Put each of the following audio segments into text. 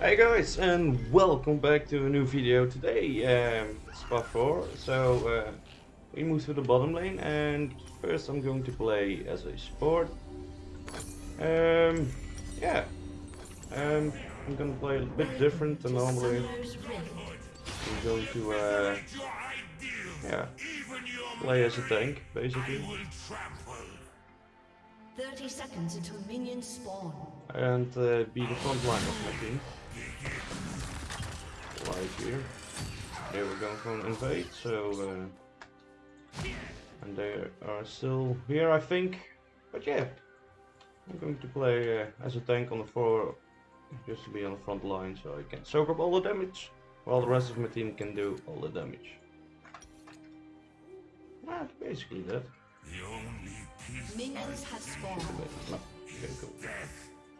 Hey guys and welcome back to a new video today, um, Spa 4. So uh, we move to the bottom lane and first I'm going to play as a support. Um, yeah, um, I'm gonna play a bit different than normally. I'm going to uh, yeah, play as a tank basically. 30 seconds until minions spawn. And uh, be the front line of my team. Right here. Here we're going for an invade, so... Uh, and they are still here, I think. But yeah, I'm going to play uh, as a tank on the floor, just to be on the front line, so I can soak up all the damage, while the rest of my team can do all the damage. Ah, basically that. Minions have spawned. Okay, cool.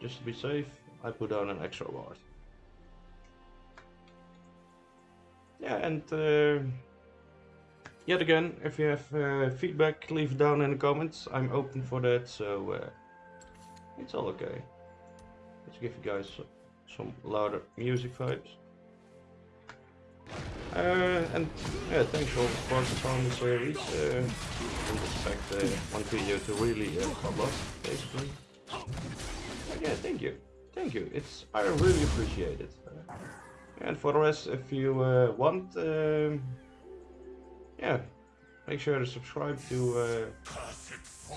Just to be safe, I put down an extra ward. Yeah, and uh, yet again, if you have uh, feedback, leave it down in the comments. I'm open for that, so uh, it's all okay. Let's give you guys some louder music vibes. Uh, and yeah, thanks for support on the series. Uh, I expect uh, one video to really uh, pop up, basically. But yeah, thank you, thank you. It's I really appreciate it. Uh, and for the rest, if you uh, want, um, yeah, make sure to subscribe to uh,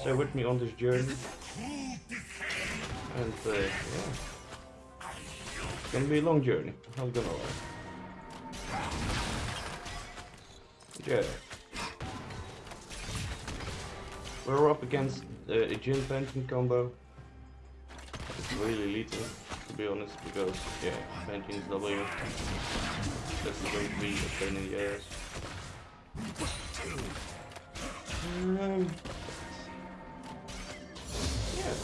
stay with me on this journey. And uh, yeah, it's gonna be a long journey. Not gonna lie. Yeah. We're up against uh, a Jhin Phantom combo. It's really lethal, to be honest, because, yeah, Phantom's W. This is going to be a pain in the ass. Um, yeah.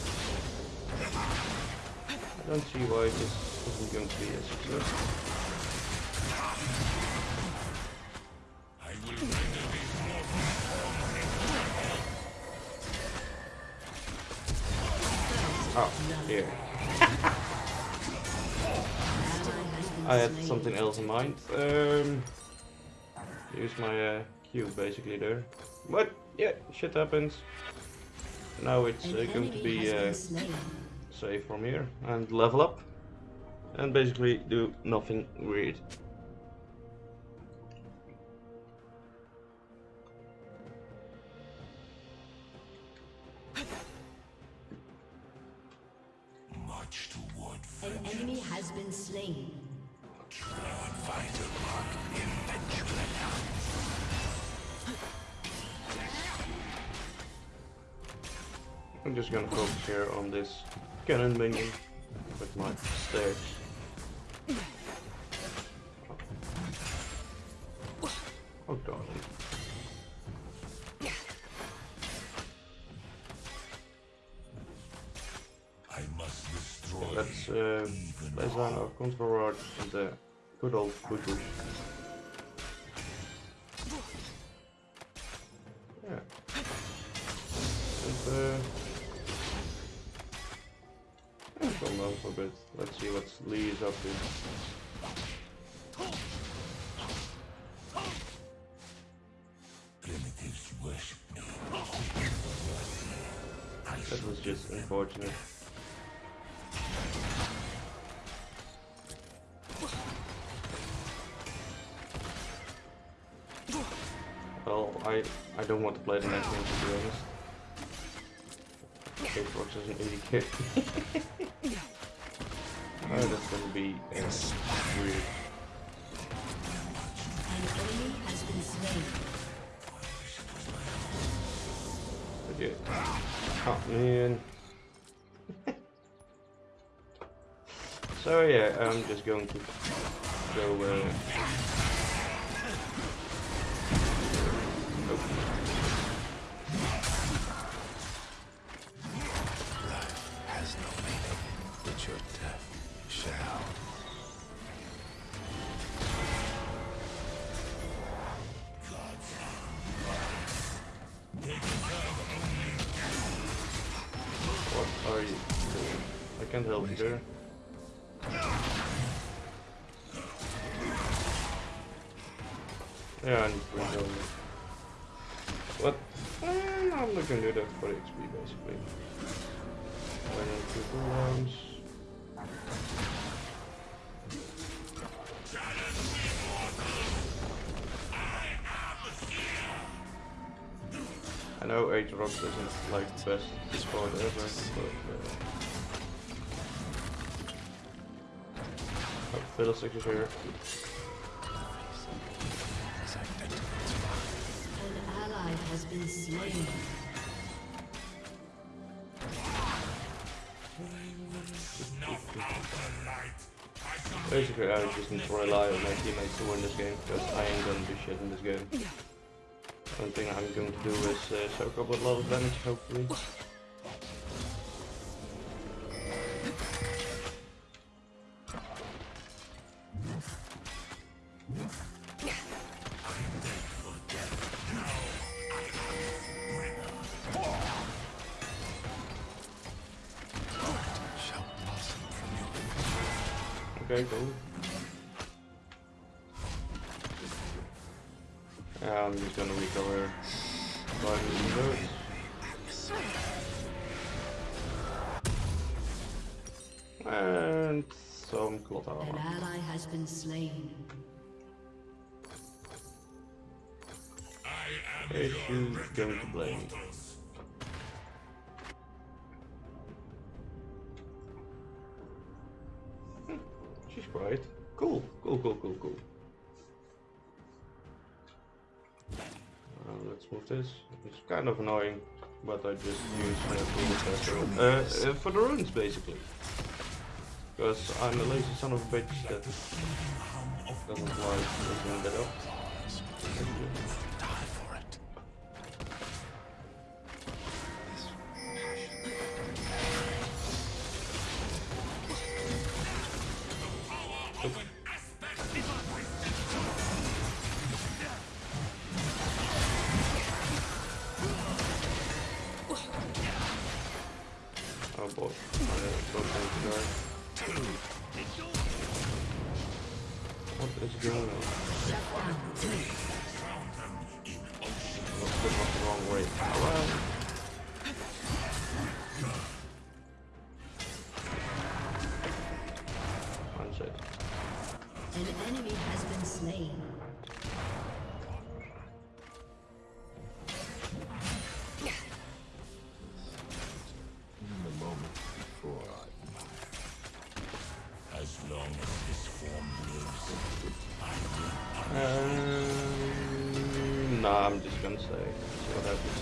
I don't see why this isn't going to be a success. Oh, here. I had something else in mind. Um, use my uh, Q basically there. But yeah, shit happens. Now it's uh, going to be uh, safe from here and level up and basically do nothing weird. I'm just gonna focus here on this cannon minion with my stairs. Oh darling. I must destroy Let's uh, place down our control rod and the good old Butush. Yeah. alphabet. Let's see what Lee is up to. Primitives worship me. That was just unfortunate. Well, I, I don't want to play the next game to be honest. Xbox is an 80k. Oh, that's gonna be weird. Forget. Oh man. so yeah, I'm just going to go uh, sorry. I can't help here. Yeah, I need to reload it. What? Eh, I'm not gonna do that for XP basically. I need rounds. Know Aatrox isn't like the best sport ever, but uh, oh, Fiddlesticks is here. As I enter An ally has been slain. Basically, I just need to rely on my teammates to win this game, because I ain't gonna do shit in this game. One thing I'm going to do is uh, soak up a lot of damage, hopefully. shall blossom from your Okay, cool. Yeah, I'm gonna recover five minutes. And some cloth An armor. ally has been slain. Is you going to blame? Hmm, She's quiet. Cool, cool, cool, cool, cool. Let's move this. It's kind of annoying, but I just use uh, uh, uh, for the runes basically. Because I'm a lazy son of a bitch that doesn't like looking that up. Stay. See what happens.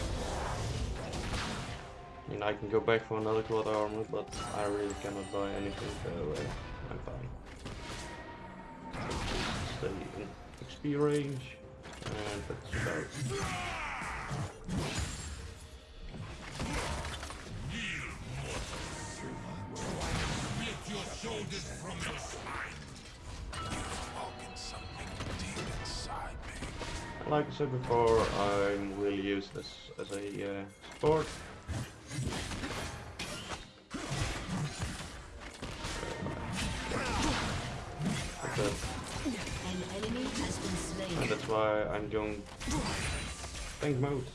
I mean, I can go back for another quad armor, but I really cannot buy anything, so uh, I'm fine. Just stay in XP range, and that's about. Like I said before, I will use this as a uh, support. An enemy has been And that's why I'm going tank mode.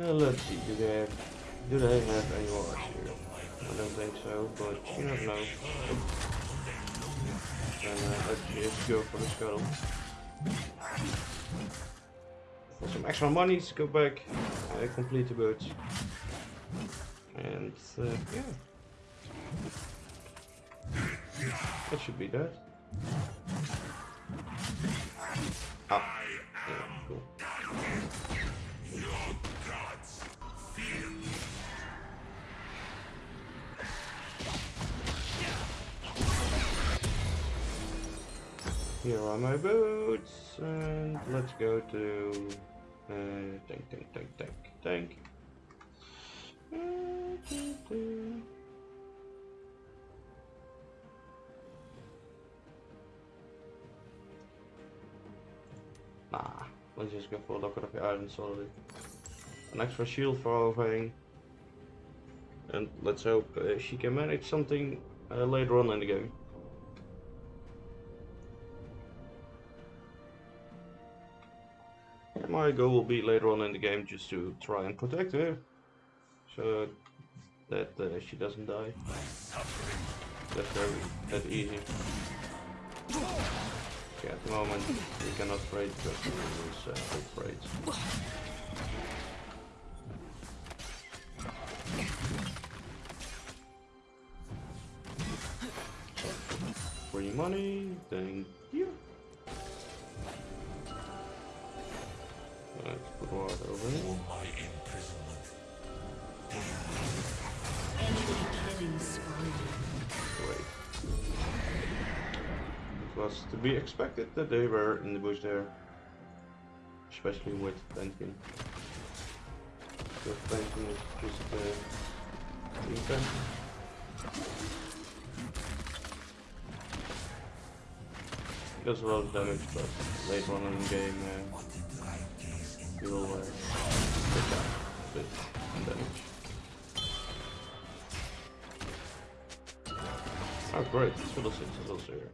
Uh, let's see, do they have, do they have any more here? I don't think so, but you never know. And uh, let's just go for the scuttle. For some extra money to go back, uh, complete the boots. And uh, yeah. That should be that. Ah, Here are my boots, and let's go to uh, tank, tank, tank, tank, tank. Nah, let's just go for a lock of the Iron Solari. An extra shield for Overhang. And let's hope uh, she can manage something uh, later on in the game. My goal will be later on in the game just to try and protect her. So that uh, she doesn't die. That's very that easy. Okay, at the moment we cannot trade because we lose uh, all trades. Free money, thank you. Wait. It was to be expected that they were in the bush there. Especially with Penkin. Because Penkin is just uh, Penkin. Does a lot of damage, but later on in the game, uh, damage. Oh great, Fiddlesticks is also here.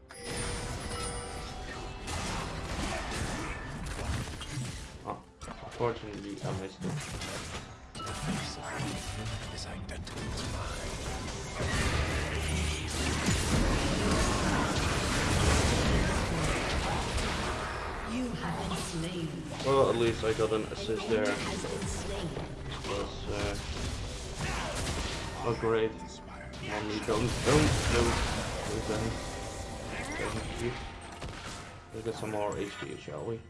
Oh, unfortunately I missed it. Identity is mine been slain. Well, at least I got an assist there. Enemy has been slain. It was uh, not great. Don't, don't them. Doesn't keep. Let's get some more HP, shall we?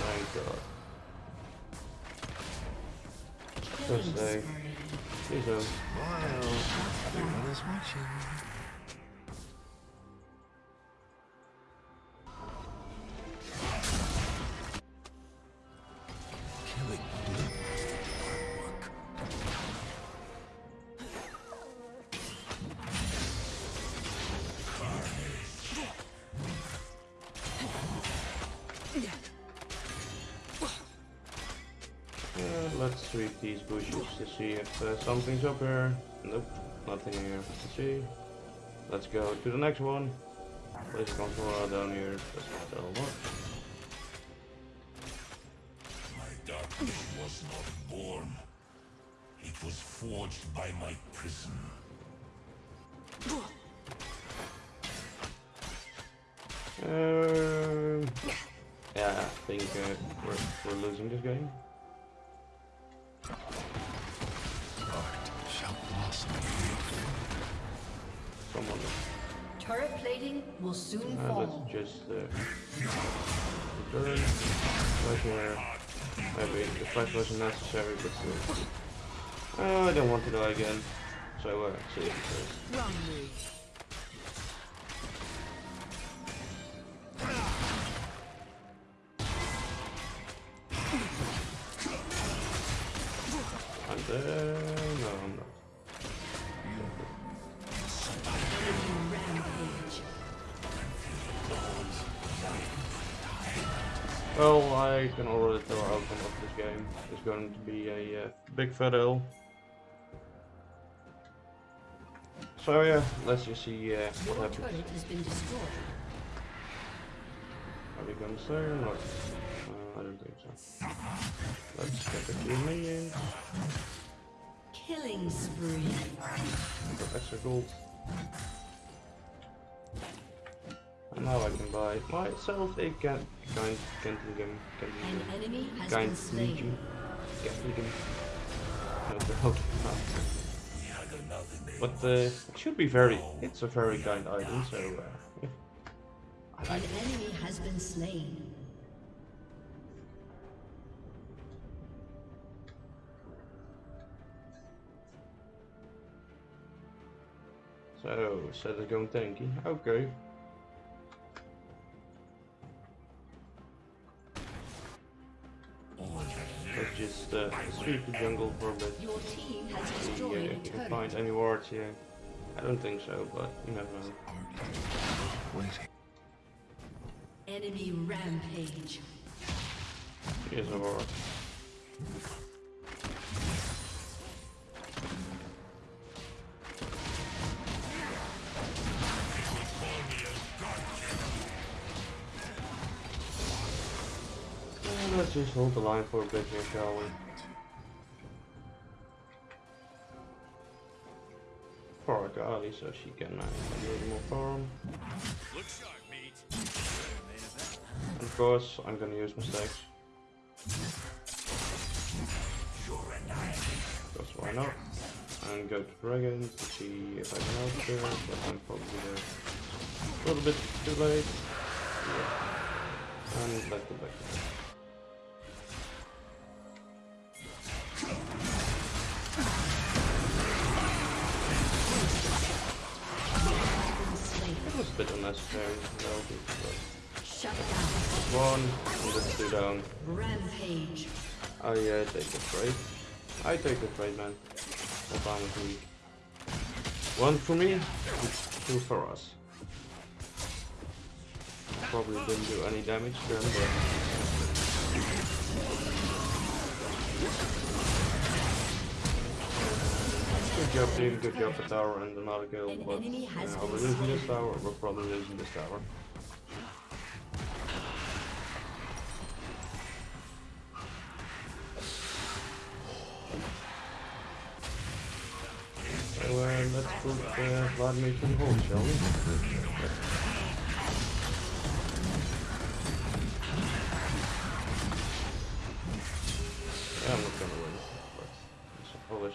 Thank God. Just say, please don't. Everyone is watching. Uh, let's sweep these bushes to see if uh, something's up here. Nope, nothing here to see. Let's go to the next one. Place controller down here, doesn't tell much. My darkness was not born. It was forged by my prison. Uh, yeah, I think uh, we're, we're losing this game. Someone, Turret plating will soon uh, fall. let's just uh, return. Right here. Maybe the flash wasn't necessary, but still. Uh, I don't want to die again. So, uh, save it first. Well, I can already tell our outcome of this game. It's going to be a uh, big fat L. So yeah, let's just see uh, what Your happens. turret has been destroyed. Are we gonna stay or not? Uh, I don't think so. Let's get a few minions. Killing spree. Got extra gold. And now I can buy myself a can kind Kentingham An Kentingham enemy has kind been slain. Kentingham. No, the hell not. But uh, it should be very. It's a very kind item, so uh, An it. enemy has been slain. So, set is going tanky. Okay. Uh, sweep the jungle for a bit. Your team has See destroyed if you can find any wards here. I don't think so, but you never know. Waiting. Enemy rampage. Here's a war. Just hold the line for a bit here, shall we? For Akali, so she can uh, do a little more farm. And of course, I'm gonna use mistakes. Because why not? And go to Dragon to see if I can help there, but I'm probably there a little bit too late. Yeah. And let's back to bed. Bit unnecessary, no, but Shut down. one, and let's do down. Rampage. Oh yeah, I take the trade. I take the trade, man. All time with me. One for me, two for us. Probably didn't do any damage to him, but... Good job team, good job for tower and another kill, but yeah, are losing this tower? We're probably losing this tower. Uh, let's put uh, Vladimir to the hole, shall we? Yeah, I'm not gonna win, but it's always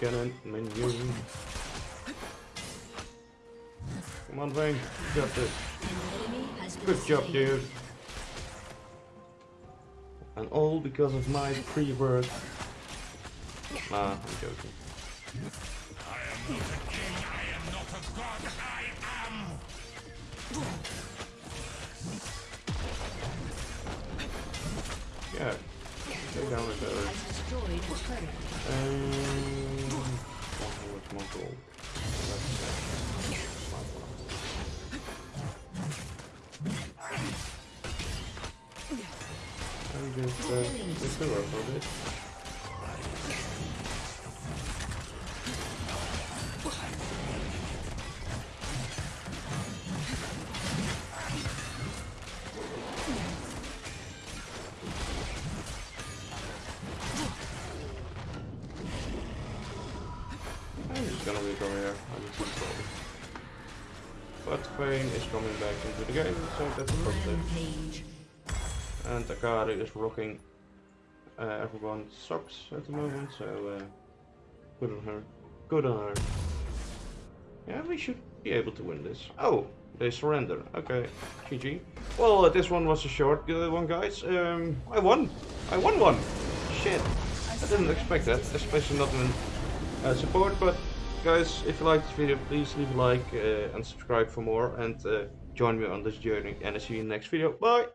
cannon menu. Come on, Vayne. You got this. An enemy has been Good job, dude. And all because of my pre-work. Nah, I'm joking. Yeah. Go down with those. Has destroyed a god i turret. Um, Just uh, just do it for this. I'm just gonna leave over here. But Vayne is coming back into the game, so that's a positive. And is rocking uh, everyone's socks at the moment, so uh, good on her. Good on her. Yeah, we should be able to win this. Oh, they surrender. Okay, GG. Well, uh, this one was a short one, guys. Um, I won. I won one. Shit. I didn't expect that, especially not in uh, support. But guys, if you liked this video, please leave a like uh, and subscribe for more, and uh, join me on this journey. And I'll see you in the next video. Bye.